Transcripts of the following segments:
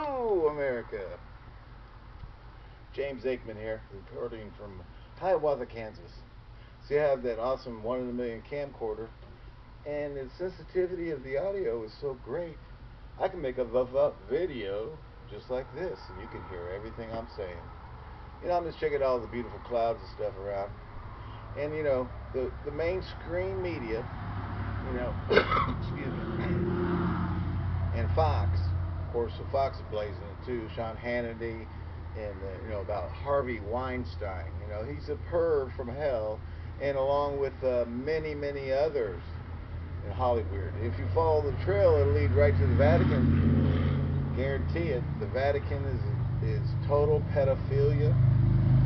Hello, America. James Aikman here, reporting from Hiawatha, Kansas. See, I have that awesome one in a million camcorder, and the sensitivity of the audio is so great. I can make a v- video just like this, and you can hear everything I'm saying. You know, I'm just checking all the beautiful clouds and stuff around. And you know, the the mainstream media, you know, excuse me, and Fox, of course, the Fox blazing too. Sean Hannity, and uh, you know about Harvey Weinstein. You know, he's a perv from hell, and along with uh, many many others in Hollywood. If you follow the trail, it'll lead right to the Vatican. Guarantee it. The Vatican is is total pedophilia.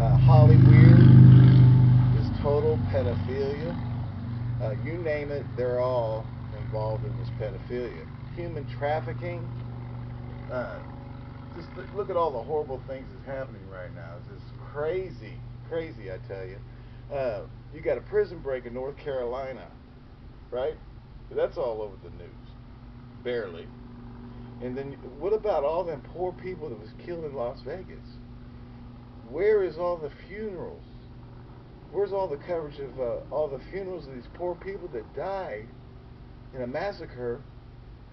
Uh, Hollywood is total pedophilia. Uh, you name it, they're all involved in this pedophilia. Human trafficking. Uh, just look at all the horrible things that's happening right now. It's just crazy, crazy, I tell you. Uh, you got a prison break in North Carolina, right? That's all over the news, barely. And then what about all them poor people that was killed in Las Vegas? Where is all the funerals? Where's all the coverage of uh, all the funerals of these poor people that died in a massacre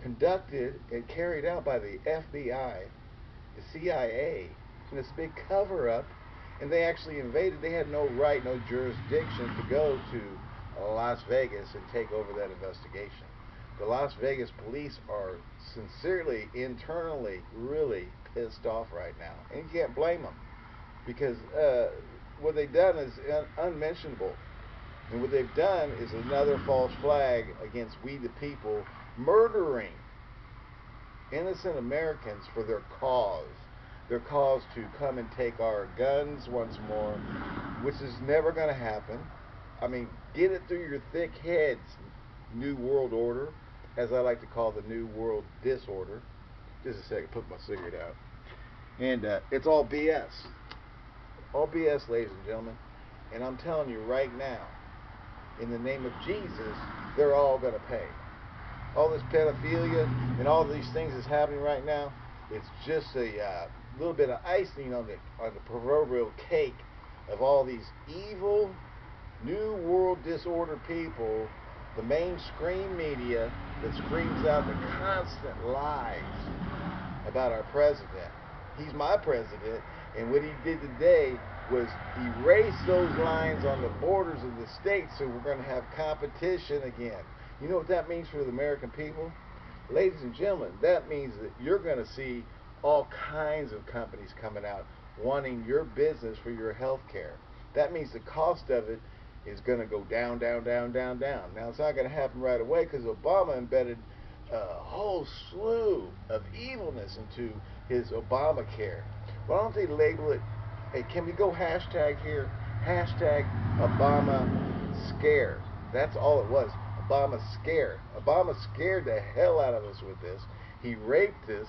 conducted and carried out by the FBI, the CIA, in this big cover up? And they actually invaded. They had no right, no jurisdiction to go to Las Vegas and take over that investigation. The Las Vegas police are sincerely, internally, really pissed off right now. And you can't blame them because uh, what they've done is un- unmentionable. And what they've done is another false flag against we the people murdering innocent Americans for their cause. Their cause to come and take our guns once more, which is never going to happen. I mean, get it through your thick heads, New World Order, as I like to call the New World Disorder. Just a second, put my cigarette out. And uh, it's all BS. All BS, ladies and gentlemen. And I'm telling you right now, in the name of Jesus, they're all going to pay. All this pedophilia and all these things that's happening right now, it's just a uh, little bit of icing on the on the proverbial cake of all these evil new world disorder people, the mainstream media that screams out the constant lies about our president. He's my president, and what he did today was erase those lines on the borders of the states so we're going to have competition again. You know what that means for the American people? Ladies and gentlemen, that means that you're going to see all kinds of companies coming out wanting your business for your health care. That means the cost of it is going to go down, down, down, down, down. Now, it's not going to happen right away because Obama embedded a whole slew of evilness into his Obamacare. Why don't they label it? Hey, can we go hashtag here? Hashtag Obama scare. That's all it was. Obama scared. Obama scared the hell out of us with this. He raped us.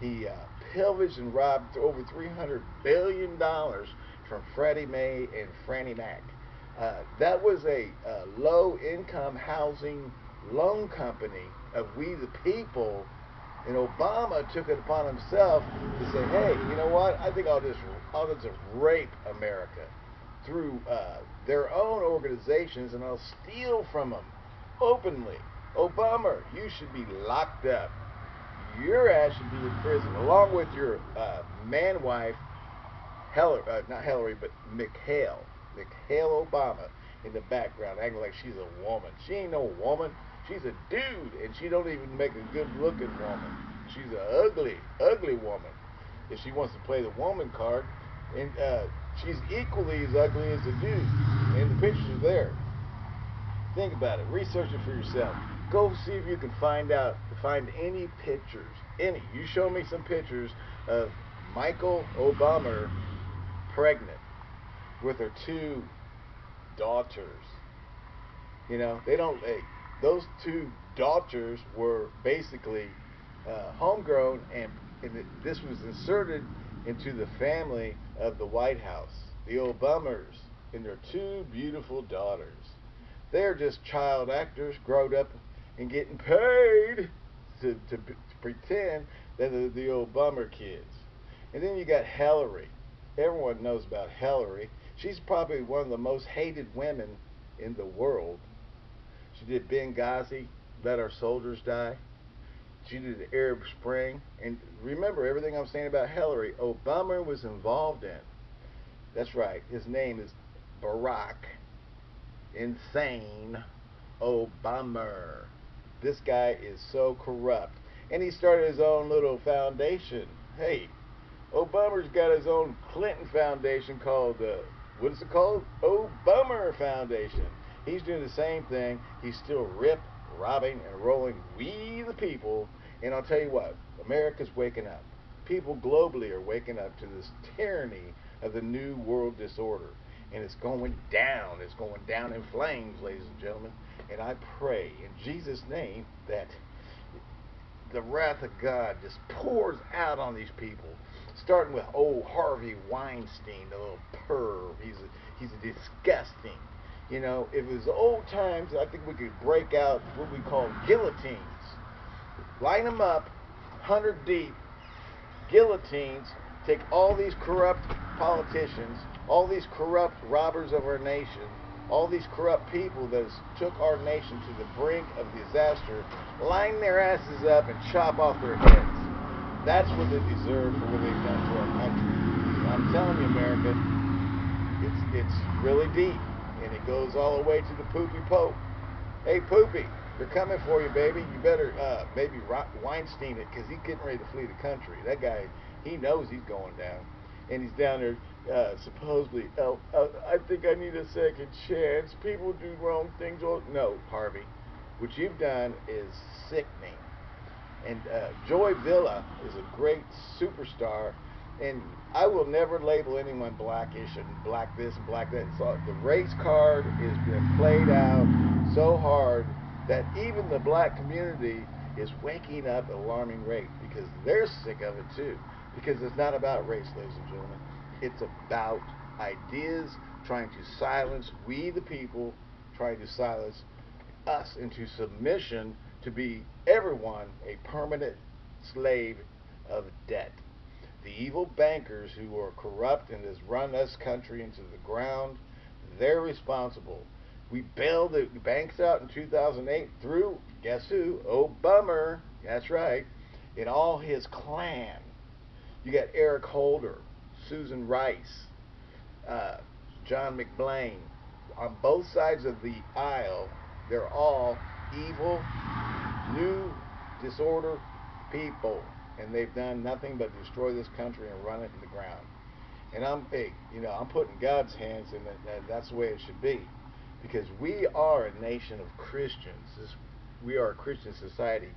He uh, pillaged and robbed over $300 billion from Freddie Mae and Fannie Mac. Uh, that was a uh, low income housing loan company of we the people. And Obama took it upon himself to say, hey, you know what? I think I'll just, I'll just rape America through uh, their own organizations and I'll steal from them openly. Obama, you should be locked up. Your ass should be in prison, along with your uh, man wife, Hillary, uh, not Hillary, but McHale. McHale Obama, in the background, acting like she's a woman. She ain't no woman. She's a dude, and she don't even make a good-looking woman. She's an ugly, ugly woman. If she wants to play the woman card, and uh, she's equally as ugly as the dude. And the pictures are there. Think about it. Research it for yourself. Go see if you can find out, find any pictures, any. You show me some pictures of Michael Obama pregnant with her two daughters. You know, they don't. Those two daughters were basically uh, homegrown, and, and this was inserted into the family of the White House. The Obamas and their two beautiful daughters. They're just child actors, growed up and getting paid to, to, to pretend that They're the, the old bummer kids. And then you got Hillary. Everyone knows about Hillary. She's probably one of the most hated women in the world. She did Benghazi, let our soldiers die. She did the Arab Spring. And remember everything I'm saying about Hillary, Obama was involved in. That's right. His name is Barack Insane Obama. This guy is so corrupt. And he started his own little foundation. Hey, Obama's got his own Clinton Foundation called, uh, what is it called? Obama Foundation. He's doing the same thing. He's still rip, robbing, and rolling we the people. And I'll tell you what, America's waking up. People globally are waking up to this tyranny of the new world disorder. And it's going down. It's going down in flames, ladies and gentlemen. And I pray in Jesus' name that the wrath of God just pours out on these people. Starting with old Harvey Weinstein, the little perv. He's a, he's a disgusting. You know, if it was old times, I think we could break out what we call guillotines. Line them up, 100 deep, guillotines, take all these corrupt politicians, all these corrupt robbers of our nation, all these corrupt people that took our nation to the brink of disaster, line their asses up and chop off their heads. That's what they deserve for what they've done to our country. I'm telling you, America, it's it's really deep, and it goes all the way to the poopy pope. Hey, poopy, they're coming for you, baby. You better uh, maybe Weinstein it because he's getting ready to flee the country. That guy, he knows he's going down and he's down there uh, supposedly, oh, uh, I think I need a second chance. People do wrong things. All no, Harvey, what you've done is sickening. And uh, Joy Villa is a great superstar, and I will never label anyone blackish and black this and black that. So the race card has been played out so hard that even the black community is waking up at alarming rate because they're sick of it too because it's not about race, ladies and gentlemen. It's about ideas trying to silence we, the people, trying to silence us into submission to be everyone a permanent slave of debt. The evil bankers who are corrupt and has run this country into the ground, they're responsible. We bailed the banks out in 2008 through, guess who? Oh, bummer. That's right. And all his clan. You got Eric Holder, Susan Rice, uh, John McBlain. On both sides of the aisle, they're all evil, new disorder people, and they've done nothing but destroy this country and run it to the ground. And I'm, hey, you know, I'm putting God's hands in it, that's the way it should be, because we are a nation of Christians. This, we are a Christian society,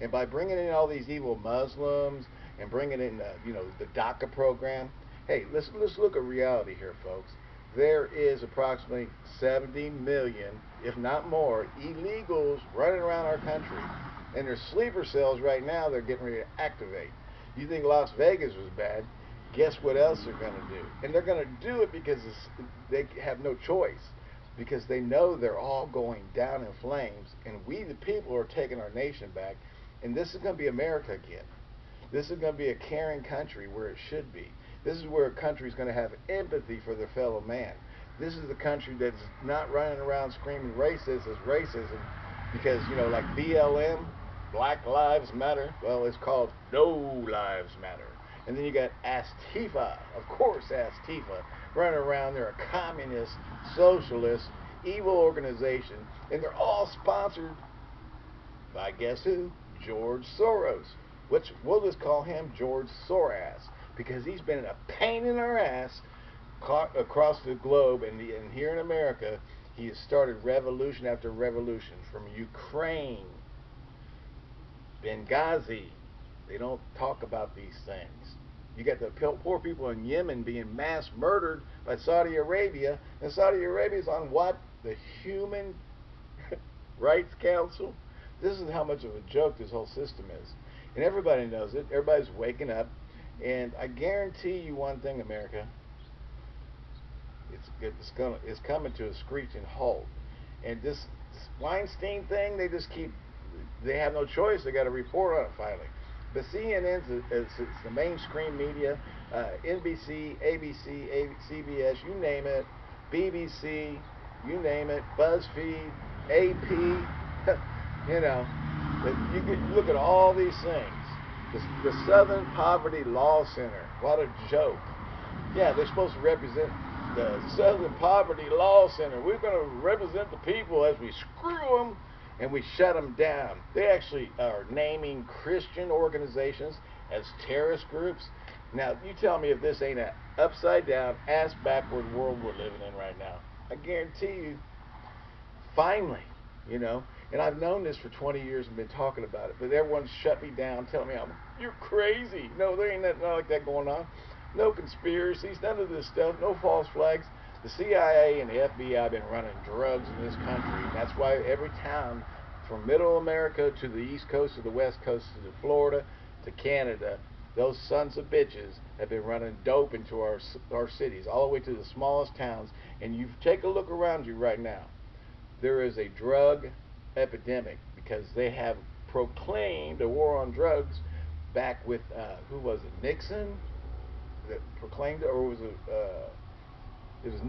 and by bringing in all these evil Muslims and bringing in, you know, the DACA program. Hey, let's let's look at reality here, folks. There is approximately 70 million, if not more, illegals running around our country, and there's sleeper cells right now. They're getting ready to activate. You think Las Vegas was bad? Guess what else they're going to do? And they're going to do it because they have no choice because they know they're all going down in flames, and we, the people, are taking our nation back, and this is going to be America again. This is going to be a caring country where it should be. This is where a country is going to have empathy for their fellow man. This is the country that's not running around screaming racist as racism because, you know, like BLM, Black Lives Matter, well, it's called No Lives Matter. And then you got Antifa, of course, Antifa, running around. They're a communist, socialist, evil organization, and they're all sponsored by guess who? George Soros which we'll just call him George Sorass because he's been a pain in our ass across the globe and, the, and here in America. He has started revolution after revolution from Ukraine, Benghazi. They don't talk about these things. You got the poor people in Yemen being mass murdered by Saudi Arabia, and Saudi Arabia is on what? The Human Rights Council? This is how much of a joke this whole system is. And everybody knows it. Everybody's waking up. And I guarantee you one thing, America. It's, it's, gonna, it's coming to a screeching halt. And this, Weinstein thing, they just keep, they have no choice. They got to report on it finally. But CNN's it's, is the mainstream media. Uh, NBC, ABC, CBS, you name it. BBC, you name it. BuzzFeed, AP. you know, you look at all these things. The, the Southern Poverty Law Center. What a joke. Yeah, they're supposed to represent the Southern Poverty Law Center. We're going to represent the people as we screw them and we shut them down. They actually are naming Christian organizations as terrorist groups. Now, you tell me if this ain't an upside down, ass backward world we're living in right now. I guarantee you, finally, you know, and I've known this for 20 years and been talking about it, but everyone's shut me down, telling me I'm, you're crazy. No, there ain't nothing like that going on. No conspiracies, none of this stuff, no false flags. The CIA and the FBI have been running drugs in this country, that's why every town from middle America to the east coast to the west coast to Florida to Canada, those sons of bitches have been running dope into our our cities, all the way to the smallest towns. And you take a look around you right now. There is a drug epidemic because they have proclaimed a war on drugs back with uh, who was it Nixon? That proclaimed it or was it uh, it was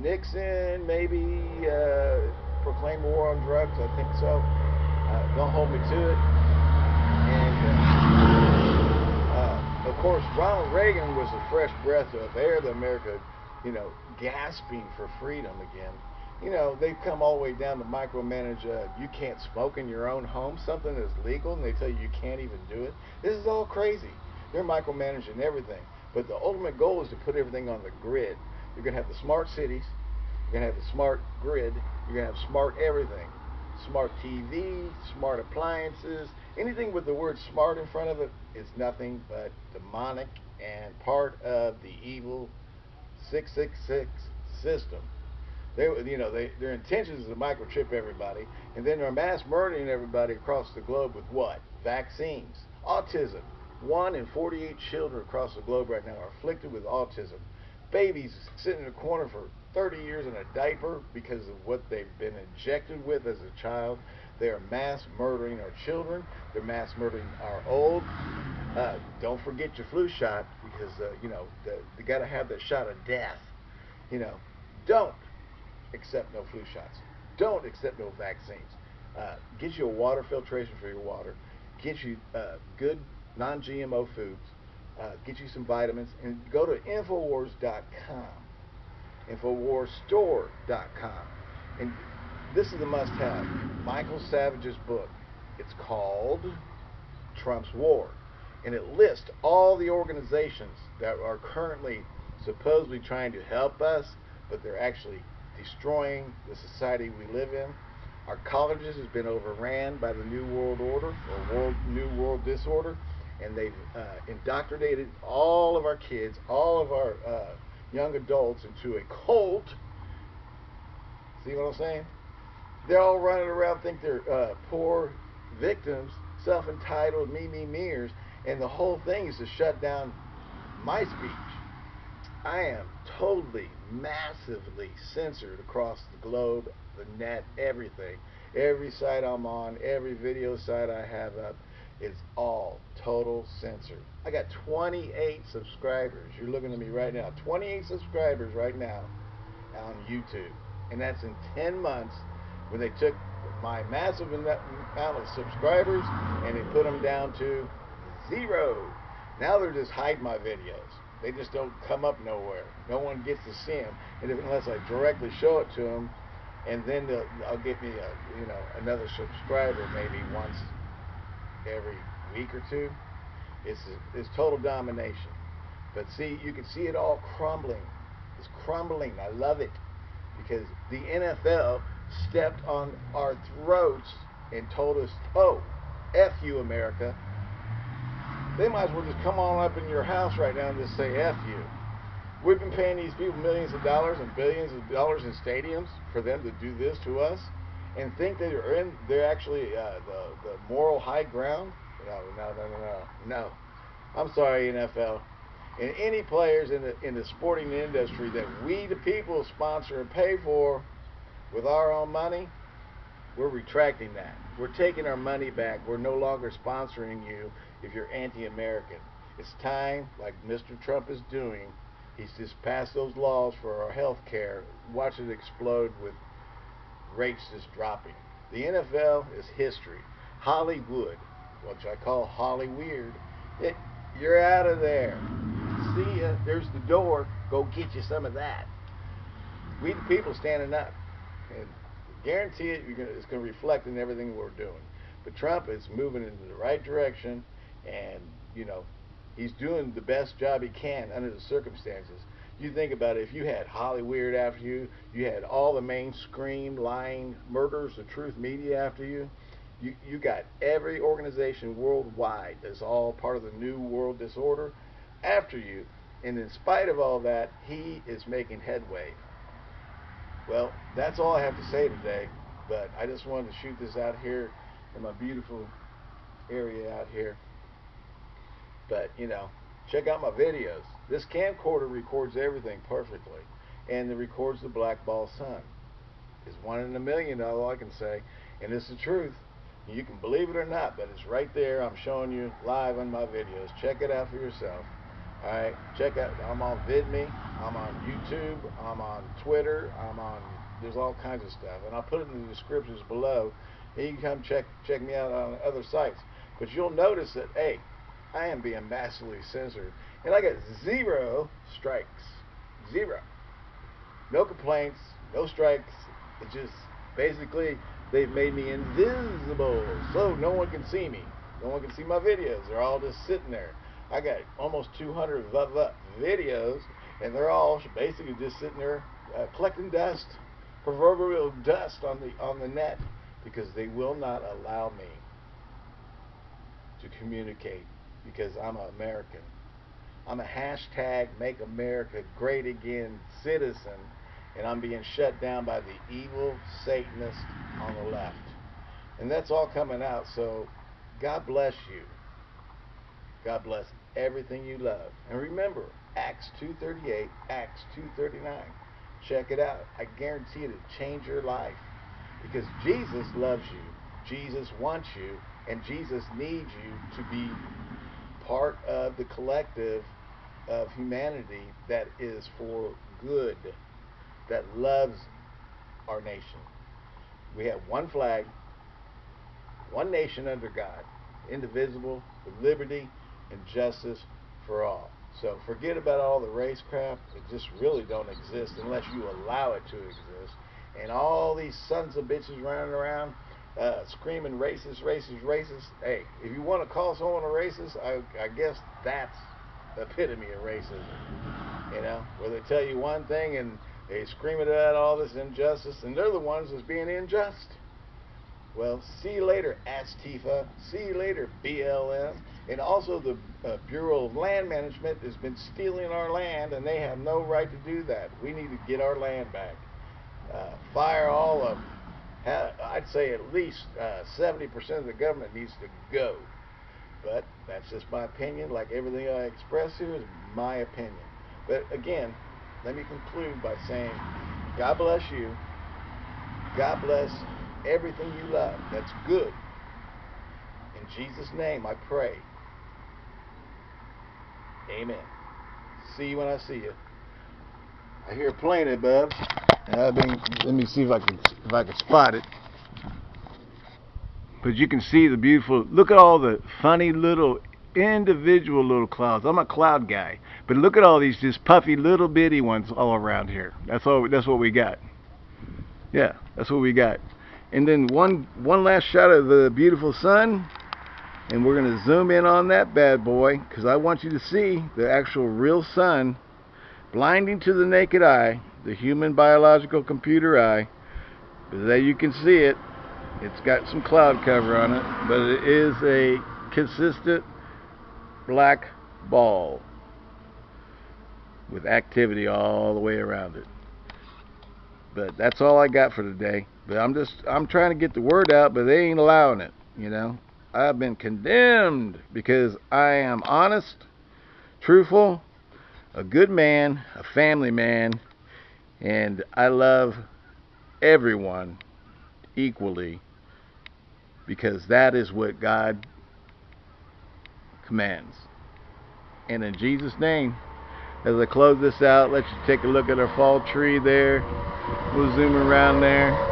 Nixon maybe uh, proclaimed war on drugs? I think so. Uh, don't hold me to it. And uh, uh, of course Ronald Reagan was a fresh breath of air to America you know gasping for freedom again you know, they've come all the way down to micromanage. Uh, you can't smoke in your own home, something that's legal, and they tell you you can't even do it. This is all crazy. They're micromanaging everything. But the ultimate goal is to put everything on the grid. You're going to have the smart cities. You're going to have the smart grid. You're going to have smart everything. Smart TV, smart appliances. Anything with the word smart in front of it is nothing but demonic and part of the evil 666 system. They, you know, they, their intentions is to microchip everybody, and then they're mass murdering everybody across the globe with what? Vaccines, autism. One in 48 children across the globe right now are afflicted with autism. Babies sitting in a corner for 30 years in a diaper because of what they've been injected with as a child. They are mass murdering our children. They're mass murdering our old. Uh, don't forget your flu shot because uh, you know the, you got to have that shot of death. You know, don't accept no flu shots. Don't accept no vaccines. Uh, get you a water filtration for your water. Get you uh, good non-GMO foods. Uh, get you some vitamins and go to Infowars.com, Infowarsstore.com. And this is a must-have. Michael Savage's book. It's called Trump's War. And it lists all the organizations that are currently supposedly trying to help us, but they're actually destroying the society we live in. Our colleges has been overran by the New World Order or world, New World Disorder, and they've uh, indoctrinated all of our kids, all of our uh, young adults into a cult. See what I'm saying? They're all running around, think they're uh, poor victims, self-entitled, me, me, meers, and the whole thing is to shut down my speech. I am totally, massively censored across the globe, the net, everything. Every site I'm on, every video site I have up, is all total censored. I got 28 subscribers. You're looking at me right now. 28 subscribers right now on YouTube. And that's in 10 months when they took my massive amount of subscribers and they put them down to zero. Now they're just hiding my videos. They just don't come up nowhere. No one gets to see them, and if, unless I directly show it to them, and then I'll get me a you know another subscriber maybe once every week or two. It's it's total domination. But see, you can see it all crumbling. It's crumbling. I love it because the NFL stepped on our throats and told us, "Oh, f you, America." They might as well just come on up in your house right now and just say F you. We've been paying these people millions of dollars and billions of dollars in stadiums for them to do this to us and think that they're in they're actually uh, the the moral high ground. No, no, no, no, no, no. I'm sorry, NFL. And any players in the in the sporting industry that we the people sponsor and pay for with our own money, we're retracting that. We're taking our money back. We're no longer sponsoring you if you're anti-American. It's time, like Mr. Trump is doing, he's just passed those laws for our health care. Watch it explode with rates just dropping. The NFL is history. Hollywood, which I call Holly Weird, it, you're out of there. See ya. There's the door. Go get you some of that. We the people standing up. And guarantee it, gonna, it's going to reflect in everything we're doing. But Trump is moving in the right direction, and you know, he's doing the best job he can under the circumstances. You think about it, if you had Holly Weird after you, you had all the mainstream lying murders, the truth media after you, you, you got every organization worldwide that's all part of the New World Disorder after you. And in spite of all that, he is making headway. Well, that's all I have to say today. But I just wanted to shoot this out here in my beautiful area out here. But, you know, check out my videos. This camcorder records everything perfectly. And it records the black ball sun. It's one in a million, all I can say. And it's the truth. You can believe it or not, but it's right there. I'm showing you live on my videos. Check it out for yourself. Alright, check out, I'm on VidMe, I'm on YouTube, I'm on Twitter, I'm on, there's all kinds of stuff. And I'll put it in the descriptions below. And you can come check, check me out on other sites. But you'll notice that, hey, I am being massively censored. And I got zero strikes. Zero. No complaints, no strikes. It's just basically they've made me invisible. So no one can see me. No one can see my videos. They're all just sitting there. I got almost 200 videos, and they're all basically just sitting there uh, collecting dust, proverbial dust on the on the net, because they will not allow me to communicate because I'm an American. I'm a hashtag Make America Great Again citizen, and I'm being shut down by the evil Satanist on the left. And that's all coming out, so God bless you. God bless everything you love. And remember, Acts 2.38, Acts 2.39. Check it out. I guarantee it'll change your life. Because Jesus loves you. Jesus wants you. And Jesus needs you to be part of the collective of humanity that is for good, that loves our nation. We have one flag, one nation under God, indivisible, with liberty and justice for all. So forget about all the race crap. It just really don't exist unless you allow it to exist. And all these sons of bitches running around uh, screaming racist, racist, racist. Hey, if you want to call someone a racist, I, I guess that's the epitome of racism. You know, where they tell you one thing and they scream it out all this injustice, and they're the ones that's being unjust. Well, see you later, Astifa. See you later, BLM. And also the uh, Bureau of Land Management has been stealing our land, and they have no right to do that. We need to get our land back. Uh, fire all of them. I'd say at least 70% uh, of the government needs to go. But that's just my opinion. Like everything I express here is my opinion. But again, let me conclude by saying, God bless you. God bless everything you love. That's good. In Jesus' name I pray. Amen. See you when I see you. I hear a plane above. I've been, let me see if I can if I can spot it. But you can see the beautiful. Look at all the funny little individual little clouds. I'm a cloud guy, but look at all these just puffy little bitty ones all around here. That's all. That's what we got. Yeah, that's what we got. And then one one last shot of the beautiful sun, and we're gonna zoom in on that bad boy because I want you to see the actual real sun, blinding to the naked eye, the human biological computer eye. But there you can see it. It's got some cloud cover on it, but it is a consistent black ball with activity all the way around it. But that's all I got for today. But I'm just I'm trying to get the word out, but they ain't allowing it, you know. I've been condemned because I am honest, truthful, a good man, a family man, and I love everyone equally because that is what God commands. And in Jesus' name, as I close this out, let you take a look at our fall tree there. We'll zoom around there.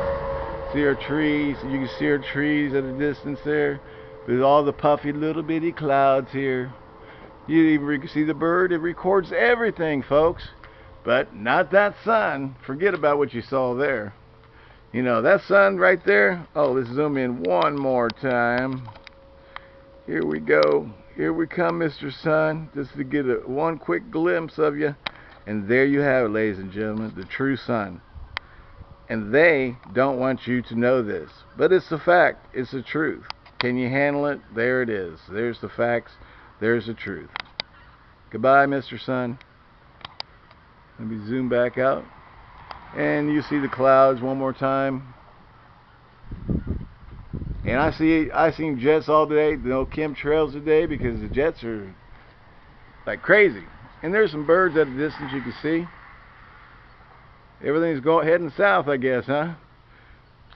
See our trees. You can see our trees at a distance there. There's all the puffy little bitty clouds here. You even see the bird. It records everything, folks. But not that sun. Forget about what you saw there. You know, that sun right there. Oh, let's zoom in one more time. Here we go. Here we come, Mr. Sun, just to get a one quick glimpse of you. And there you have it, ladies and gentlemen, the true sun. And they don't want you to know this. But it's a fact. It's the truth. Can you handle it? There it is. There's the facts. There's the truth. Goodbye, Mr. Sun. Let me zoom back out. And you see the clouds one more time. And I see I seen jets all day, no chemtrails today because the jets are like crazy. And there's some birds at a distance you can see. Everything's going heading south, I guess, huh?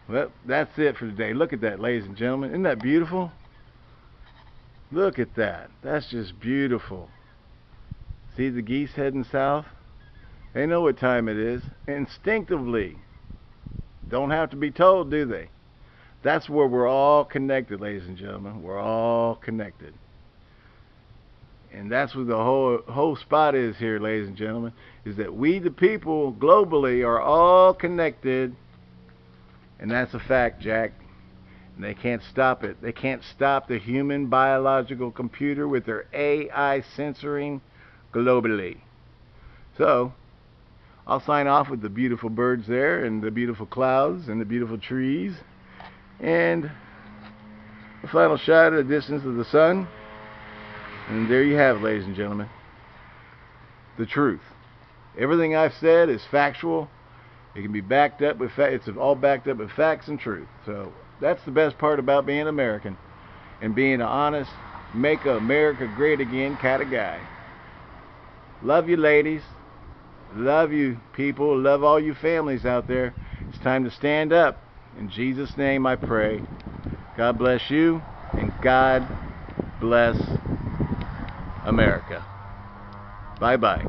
Well, that's it for today. Look at that, ladies and gentlemen. Isn't that beautiful? Look at that. That's just beautiful. See the geese heading south? They know what time it is. Instinctively. Don't have to be told, do they? That's where we're all connected, ladies and gentlemen. We're all connected. And that's what the whole whole spot is here, ladies and gentlemen, is that we the people globally are all connected. And that's a fact, Jack. And they can't stop it. They can't stop the human biological computer with their AI censoring globally. So, I'll sign off with the beautiful birds there and the beautiful clouds and the beautiful trees and the final shot at the distance of the sun and there you have it ladies and gentlemen the truth everything I've said is factual it can be backed up with facts. it's all backed up with facts and truth so that's the best part about being American and being an honest make America great again kind of guy love you ladies Love you, people. Love all you families out there. It's time to stand up. In Jesus' name I pray. God bless you, and God bless America. Bye bye.